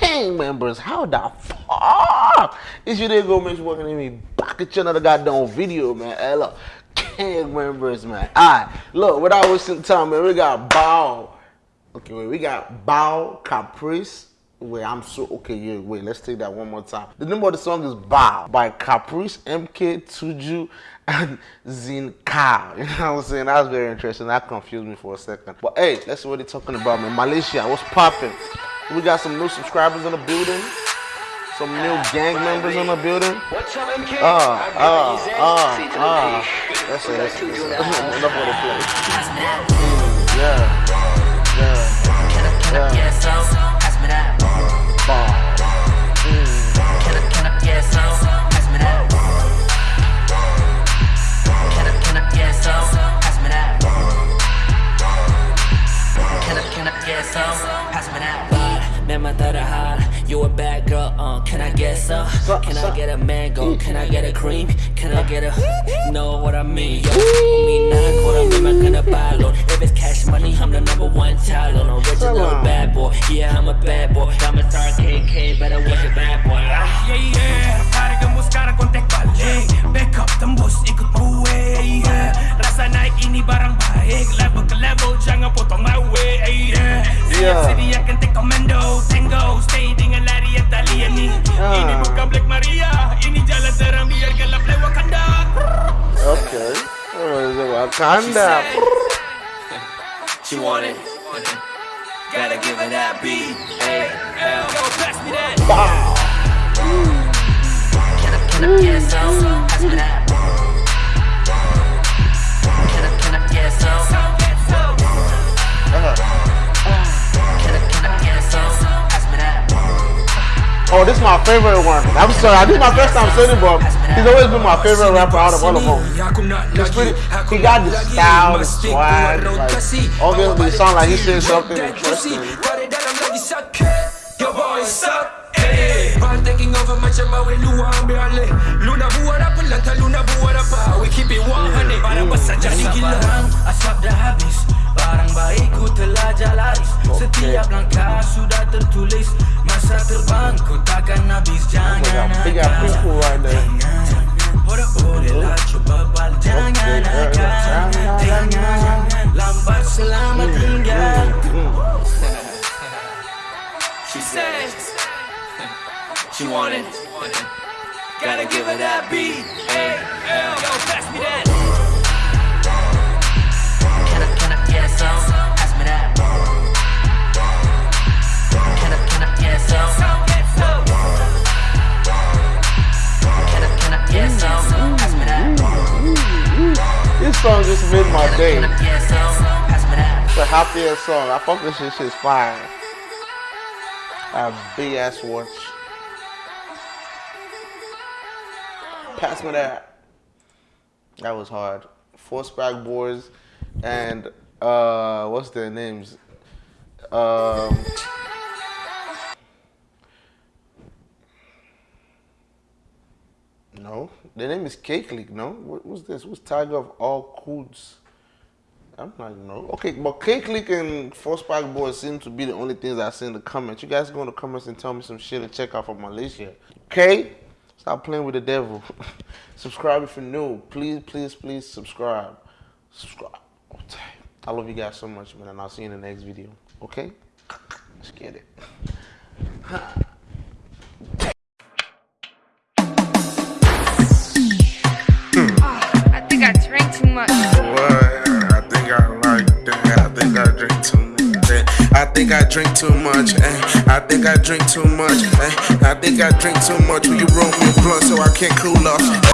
gang members. How the fuck is you didn't go sure working me back at you another goddamn video, man. Hey, look, gang members, man. Alright, look, without wasting time, man, we got Bow. Okay, wait, we got Bow Caprice. Wait, I'm so okay. Yeah, wait, let's take that one more time. The name of the song is Bow by Caprice, MK, Tuju, and Zinka. You know what I'm saying? That was very interesting. That confused me for a second. But hey, let's see what they're talking about, man. Malaysia, what's popping? We got some new subscribers in the building. Some new gang members in the building. Ah, ah, ah, ah. That's it. That's it. Enough of the. Mm, yeah. Yeah. Yeah. You a bad girl, uh, can I get some? Can I get a mango? Can I get a cream? Can I get a, know what I mean? Yo, me not what I mean, I'm gonna buy loan If it's cash money, I'm the number one child on. Original bad boy, yeah, I'm a bad boy. I'm a star KK, better watch your bad boy. Ah, Yeah, yeah, yeah. Siap yeah. sediakan take commando Tango, stay dengan lari yang tali ni ah. Ini bukan Black Maria Ini jalan terang biar gelap lewat Wakanda Okay Wakanda She want it Gotta give her that B A L Yo, pass me that Wow Can I, can I get some? Pass me that Can I, Oh, this is my favorite one. I'm sorry, this is my first time saying it, but he's always been my favorite rapper out of all of them. He's pretty, he got the style, the swag, like, obviously it sounds like he's saying something interesting. Your boy suck. taking over macam mawe luar ambil alih Luna buat apa lantar Luna buat apa ah. We keep it 100 Barang besar mm. jadi gila. Asap dah habis. Barang baikku telah jalaris Setiap langkah sudah tertulis Masa terbang ku takkan habis Jangan agak Boleh-bolehlah cuba bal Jangan agak Jangan Lambat selamat tinggal She says She want it. Gotta give her that B song just made my day. It's a happy ass song. I fuck this shit. Shit's fire. A big ass watch. Pass me that. That was hard. Four Spag Boys and uh, what's their names? Um, no, the name is Cake League. No, what, what's this? What's Tiger of all codes? I'm not know. Okay, but Cake League and Four Spike Boys seem to be the only things I see in the comments. You guys go in the comments and tell me some shit and check out from Malaysia. Okay? Stop playing with the devil. subscribe if you're new. Please, please, please subscribe. Subscribe. I love you guys so much, man, and I'll see you in the next video. Okay? Let's get it. I think I drink too much. Eh? I think I drink too much. Eh? I think I drink too much. Will you roll me a blunt so I can't cool off?